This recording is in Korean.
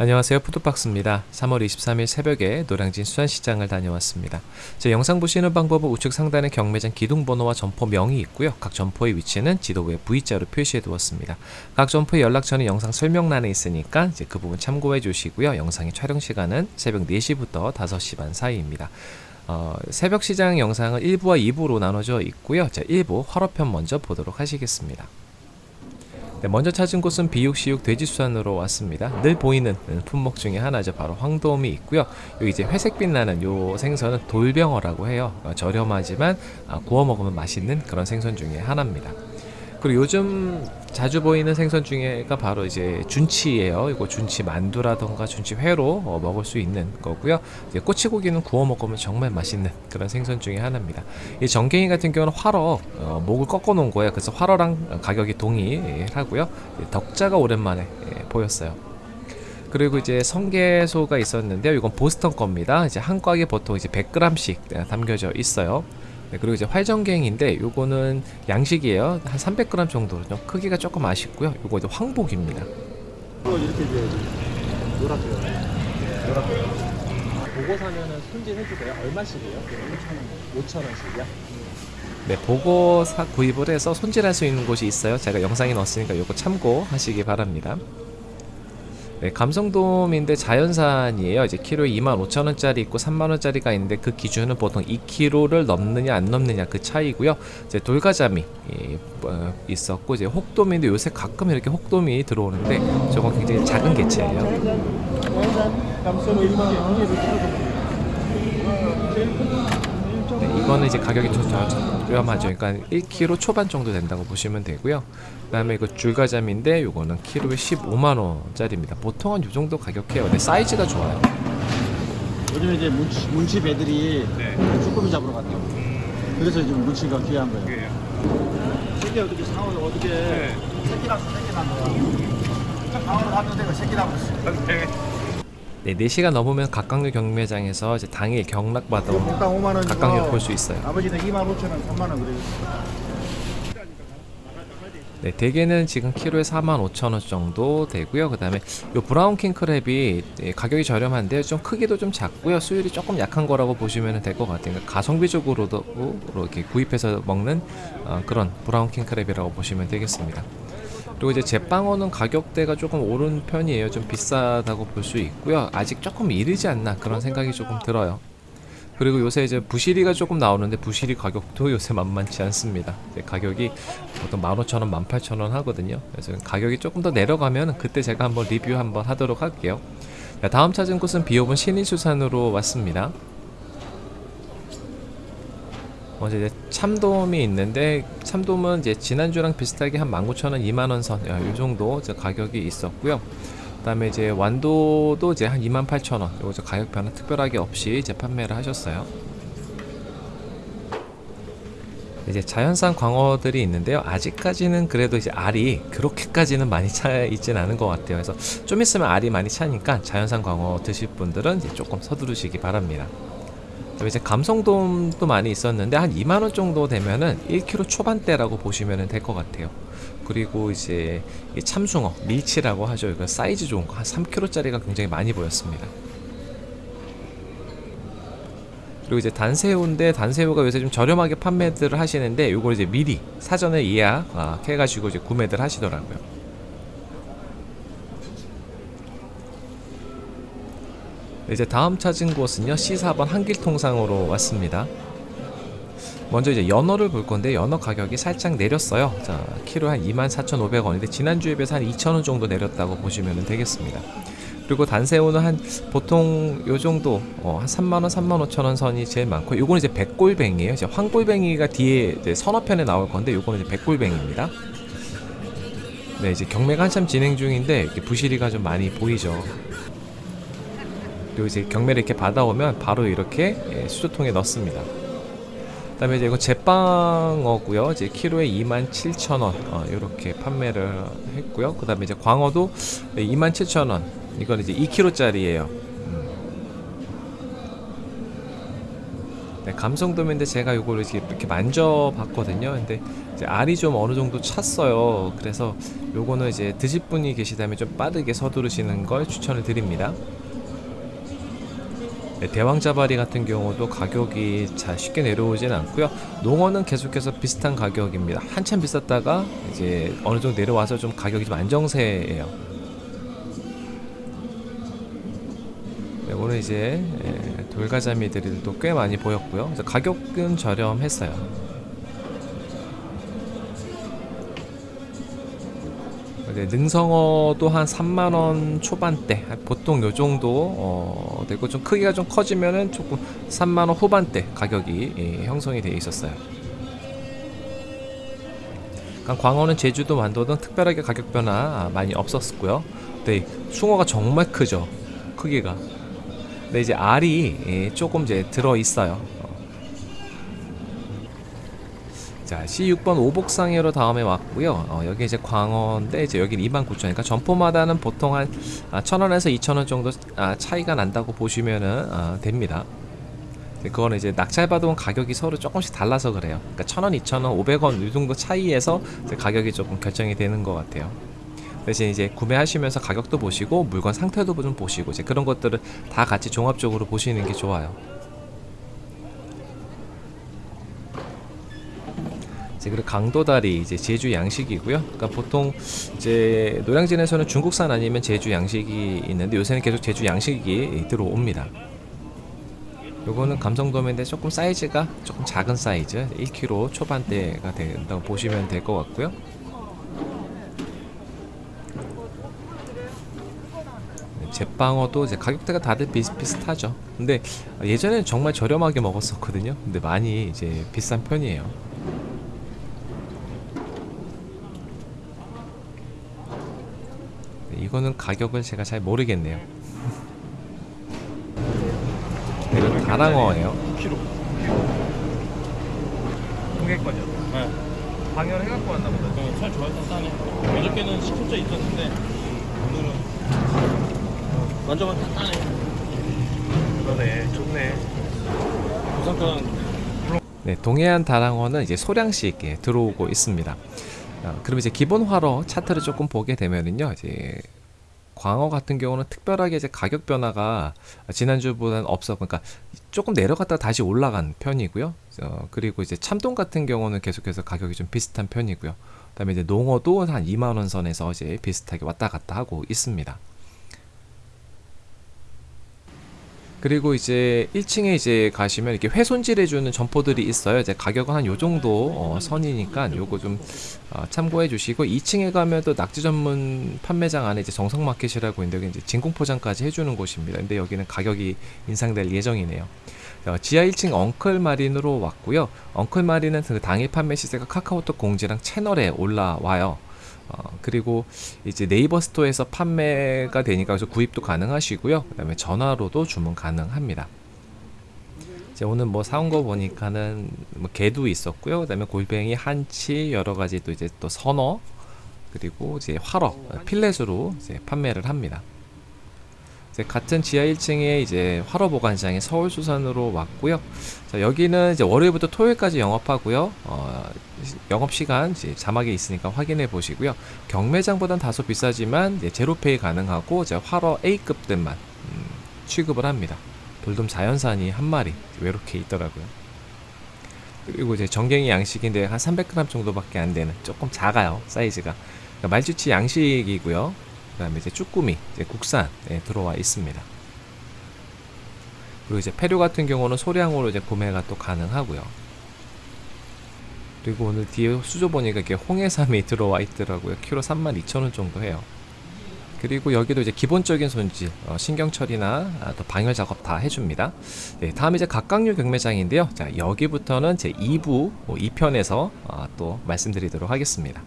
안녕하세요. 푸드박스입니다. 3월 23일 새벽에 노량진 수산시장을 다녀왔습니다. 제 영상 보시는 방법은 우측 상단에 경매장 기둥번호와 점포명이 있고요. 각 점포의 위치는 지도부에 V자로 표시해 두었습니다. 각 점포의 연락처는 영상 설명란에 있으니까 이제 그 부분 참고해 주시고요. 영상의 촬영 시간은 새벽 4시부터 5시 반 사이입니다. 어, 새벽 시장 영상은 1부와 2부로 나눠져 있고요. 자 1부 화로편 먼저 보도록 하시겠습니다 네, 먼저 찾은 곳은 비육시육 돼지수산으로 왔습니다. 늘 보이는 품목 중에 하나죠. 바로 황돔이 있고요. 여기 이제 회색 빛 나는 요 생선은 돌병어라고 해요. 어, 저렴하지만 아, 구워 먹으면 맛있는 그런 생선 중에 하나입니다. 그리고 요즘 자주 보이는 생선 중에가 바로 이제 준치예요. 이거 준치 만두라던가 준치 회로 어, 먹을 수 있는 거고요. 이제 꼬치고기는 구워 먹으면 정말 맛있는 그런 생선 중에 하나입니다. 이 정갱이 같은 경우는 활어 어, 목을 꺾어 놓은 거예요. 그래서 활어랑 가격이 동일하고요. 덕자가 오랜만에 예, 보였어요. 그리고 이제 성게소가 있었는데요. 이건 보스턴 겁니다. 이제 한 꽉에 보통 이제 100g씩 담겨져 있어요. 네, 그리고 이제 활정갱인데 요거는 양식이에요 한 300g 정도로 크기가 조금 아쉽고요 요거 이제 황복입니다 이렇게 줘야지. 노랗게. 노랗게. 보고 사면은 손질해주세요. 얼마씩이에요? 5천 원. 5천 원씩이야? 네 보고 사 구입을 해서 손질할 수 있는 곳이 있어요 제가 영상에 넣었으니까 요거 참고하시기 바랍니다 네, 감성돔인데 자연산이에요. 이제 키로에 25,000원짜리 있고 3만원짜리가 있는데 그 기준은 보통 2kg를 넘느냐 안 넘느냐 그 차이고요. 이제 돌가자미 예, 어, 있었고 이제 혹돔인데 요새 가끔 이렇게 혹돔이 들어오는데 저건 굉장히 작은 개체예요. 네, 이거는 이제 가격이 좀 저렴하죠. 그러니까 1kg 초반 정도 된다고 보시면 되고요. 그다음에 이거 줄가자미인데 요거는 키로에 15만 원짜리입니다. 보통은 요 정도 가격해요. 근데 사이즈가 좋아요. 요즘 이제 문치, 문치 배들이 쭈꾸미 잡으러 갔다고. 그래서 지금 문치가 귀한 거예요. 새끼 어떻게 상어 어떻게 새끼랑 새끼 난 거야. 상어를 하면 되고 새끼 나버렸어. 네, 4시가 넘으면 갑각류 경매장에서 이제 당일 경락받아 목당 5만 원. 갑각류 볼수 있어요. 아버지는 2만 5천 원, 3만 원 그래요. 네, 대게는 지금 키로에 45,000원 정도 되고요. 그 다음에 요 brown 킹크랩이 예, 가격이 저렴한데 좀 크기도 좀 작고요. 수율이 조금 약한 거라고 보시면 될 것 같아요. 그러니까 가성비적으로도 이렇게 구입해서 먹는 어, 그런 brown 킹크랩이라고 보시면 되겠습니다. 그리고 이제 제빵어는 가격대가 조금 오른 편이에요. 좀 비싸다고 볼 수 있고요. 아직 조금 이르지 않나 그런 생각이 조금 들어요. 그리고 요새 이제 부시리가 조금 나오는데 부시리 가격도 요새 만만치 않습니다. 가격이 보통 15,000원, 18,000원 하거든요. 그래서 가격이 조금 더 내려가면 그때 제가 한번 리뷰 한번 하도록 할게요. 다음 찾은 곳은 비오분 신일수산으로 왔습니다. 먼저 이제 참돔이 있는데 참돔은 이제 지난주랑 비슷하게 한 19,000원, 2만원 선, 이 정도 가격이 있었고요. 그다음에 이제 완도도 이제 한 28,000원. 요거 가격 변화 특별하게 없이 이제 판매를 하셨어요. 이제 자연산 광어들이 있는데요. 아직까지는 그래도 이제 알이 그렇게까지는 많이 차 있진 않은 것 같아요. 그래서 좀 있으면 알이 많이 차니까 자연산 광어 드실 분들은 이제 조금 서두르시기 바랍니다. 이제 감성돔도 많이 있었는데 한 2만원 정도 되면은 1kg 초반대라고 보시면 될 것 같아요. 그리고 이제 참숭어, 밀치라고 하죠. 이거 사이즈 좋은 거 한 3kg짜리가 굉장히 많이 보였습니다. 그리고 이제 단새우인데 단새우가 요새 좀 저렴하게 판매들을 하시는데 이걸 이제 미리 사전에 예약 해가지고 이제 구매들 하시더라고요. 이제 다음 찾은 곳은요 C4번 한길통상으로 왔습니다. 먼저 이제 연어를 볼 건데 연어 가격이 살짝 내렸어요. 자, 키로 한 24,500원인데 지난주에 비해서 한 2,000원 정도 내렸다고 보시면 되겠습니다. 그리고 단새우는 한 보통 요 정도 어, 한 3만원, 3만 5천원 선이 제일 많고 요거는 이제 백골뱅이에요. 이제 황골뱅이가 뒤에 이제 서너 편에 나올 건데 요거는 이제 백골뱅입니다. 네, 이제 경매가 한참 진행 중인데 부시리가 좀 많이 보이죠. 그리고 이제 경매를 이렇게 받아오면 바로 이렇게 예, 수조통에 넣습니다. 그 다음에 이제 이거 제빵어고요. 이제 키로에 27,000원 어, 이렇게 판매를 했고요. 그 다음에 이제 광어도 27,000원. 이건 이제 2kg짜리예요. 음. 네, 감성돔인데 제가 요거를 이렇게, 만져봤거든요. 근데 알이 좀 어느 정도 찼어요. 그래서 요거는 이제 드실 분이 계시다면 좀 빠르게 서두르시는 걸 추천을 드립니다. 네, 대왕자바리 같은 경우도 가격이 잘 쉽게 내려오지는 않고요. 농어는 계속해서 비슷한 가격입니다. 한참 비쌌다가 이제 어느 정도 내려와서 좀 가격이 좀 안정세예요. 네, 오늘 이제 예, 돌가자미들도 꽤 많이 보였고요. 가격은 저렴했어요. 네, 능성어도 한 3만원 초반대 보통 요 정도 어, 되고 좀 크기가 좀 커지면은 조금 3만원 후반대 가격이 예, 형성이 되어 있었어요. 그러니까 광어는 제주도 완도는 특별하게 가격 변화 많이 없었고요. 네, 숭어가 정말 크죠 크기가. 근데 이제 알이 예, 조금 이제 들어 있어요 자, C6번 오복상해로 다음에 왔고요. 어, 여기 이제 광어인데 이제 여기는 29,000원. 그러니까 점포마다는 보통 한 아, 1,000원에서 2,000원 정도 아, 차이가 난다고 보시면은 아, 됩니다. 그거는 이제 낙찰받아온 가격이 서로 조금씩 달라서 그래요. 그러니까 1,000원, 2,000원, 500원 이 정도 차이에서 가격이 조금 결정이 되는 것 같아요. 대신 이제 구매하시면서 가격도 보시고 물건 상태도 좀 보시고 이제 그런 것들을 다 같이 종합적으로 보시는 게 좋아요. 이제 그리고 강도다리 이제 제주 양식이고요. 그러니까 보통 이제 노량진에서는 중국산 아니면 제주 양식이 있는데 요새는 계속 제주 양식이 들어옵니다. 요거는 감성돔인데 조금 사이즈가 조금 작은 사이즈 1kg 초반대가 된다고 보시면 될 것 같고요. 제빵어도 이제 가격대가 다들 비슷비슷하죠. 근데 예전에는 정말 저렴하게 먹었었거든요. 근데 많이 이제 비싼 편이에요. 이거는 가격을 제가 잘 모르겠네요. 네, 이건 다랑어예요. 9kg. 동해권이요. 네. 방열 해갖고 왔나 보다. 네, 살 좋아해서 싸네. 어저께는 10kg 있었는데 오늘은 어, 만져보면 단단해. 그러네. 좋네. 부산권 네, 동해안 다랑어는 이제 소량씩 예, 들어오고 있습니다. 어, 그럼 이제 기본 화로 차트를 조금 보게 되면은요, 이제 광어 같은 경우는 특별하게 이제 가격 변화가 지난주보다는 없어. 그러니까 조금 내려갔다 다시 올라간 편이고요. 어, 그리고 이제 참돔 같은 경우는 계속해서 가격이 좀 비슷한 편이고요. 그 다음에 이제 농어도 한 2만 원 선에서 이제 비슷하게 왔다 갔다 하고 있습니다. 그리고 이제 1층에 이제 가시면 이렇게 훼손질 해주는 점포들이 있어요. 이제 가격은 한 요 정도 어, 선이니까 요거 좀 어, 참고해 주시고 2층에 가면 또 낙지 전문 판매장 안에 이제 정성마켓이라고 있는데 이제 진공 포장까지 해주는 곳입니다. 근데 여기는 가격이 인상될 예정이네요. 어, 지하 1층 엉클 마린으로 왔고요. 엉클 마린은 그 당일 판매 시세가 카카오톡 공지랑 채널에 올라와요. 어, 그리고 이제 네이버 스토어에서 판매가 되니까 그래서 구입도 가능하시고요. 그 다음에 전화로도 주문 가능합니다. 이제 오늘 뭐 사온 거 보니까는 뭐 게도 있었고요. 그 다음에 골뱅이, 한치 여러 가지 또 이제 또 선어 그리고 이제 활어 필렛으로 이제 판매를 합니다. 같은 지하 1층에 이제 활어 보관장이 서울 수산으로 왔고요. 자, 여기는 이제 월요일부터 토요일까지 영업하고요. 어, 시- 영업 시간 자막에 있으니까 확인해 보시고요. 경매장보단 다소 비싸지만 제로페이 가능하고 이제 활어 A급들만 음, 취급을 합니다. 돌돔 자연산이 한 마리 외롭게 있더라고요. 그리고 이제 정갱이 양식인데 한 300g 정도밖에 안 되는 조금 작아요 사이즈가. 그러니까 말주치 양식이고요. 그다음에 이제 쭈꾸미 이제 국산에 들어와 있습니다. 그리고 이제 폐류 같은 경우는 소량으로 이제 구매가 또 가능하고요. 그리고 오늘 뒤에 수조 보니까 이렇게 홍해삼이 들어와 있더라고요. 키로 32,000원 정도 해요. 그리고 여기도 이제 기본적인 손질, 어, 신경 처리나 아, 또 방열 작업 다 해줍니다. 네, 다음 이제 각각류 경매장인데요. 자, 여기부터는 제 2부 2편에서 또 말씀드리도록 하겠습니다.